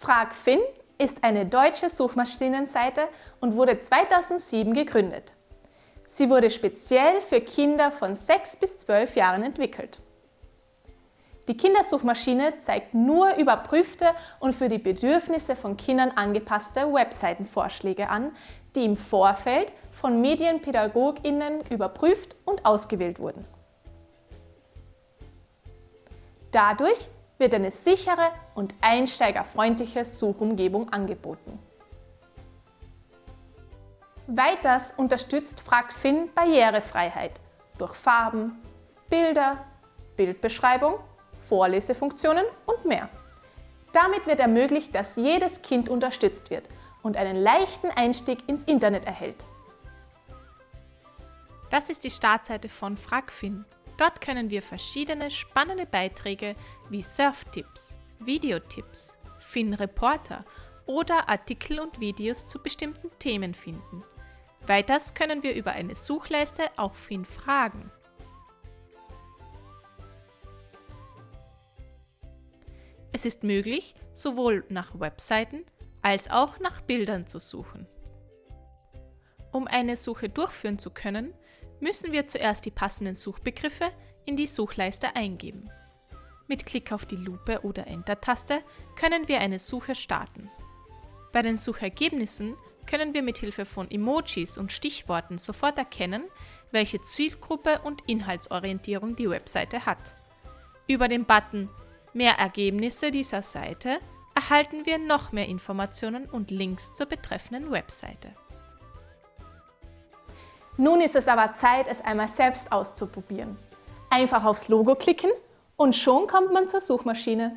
FragFin ist eine deutsche Suchmaschinenseite und wurde 2007 gegründet. Sie wurde speziell für Kinder von 6 bis 12 Jahren entwickelt. Die Kindersuchmaschine zeigt nur überprüfte und für die Bedürfnisse von Kindern angepasste Webseitenvorschläge an, die im Vorfeld von MedienpädagogInnen überprüft und ausgewählt wurden. Dadurch wird eine sichere und einsteigerfreundliche Suchumgebung angeboten. Weiters unterstützt FragFin Barrierefreiheit durch Farben, Bilder, Bildbeschreibung, Vorlesefunktionen und mehr. Damit wird ermöglicht, dass jedes Kind unterstützt wird und einen leichten Einstieg ins Internet erhält. Das ist die Startseite von FragFin. Dort können wir verschiedene spannende Beiträge wie Surftipps, Videotipps, Fin-Reporter oder Artikel und Videos zu bestimmten Themen finden. Weiters können wir über eine Suchleiste auch Fin fragen. Es ist möglich, sowohl nach Webseiten als auch nach Bildern zu suchen. Um eine Suche durchführen zu können, müssen wir zuerst die passenden Suchbegriffe in die Suchleiste eingeben. Mit Klick auf die Lupe oder Enter-Taste können wir eine Suche starten. Bei den Suchergebnissen können wir mit Hilfe von Emojis und Stichworten sofort erkennen, welche Zielgruppe und Inhaltsorientierung die Webseite hat. Über den Button Mehr Ergebnisse dieser Seite erhalten wir noch mehr Informationen und Links zur betreffenden Webseite. Nun ist es aber Zeit, es einmal selbst auszuprobieren. Einfach aufs Logo klicken und schon kommt man zur Suchmaschine.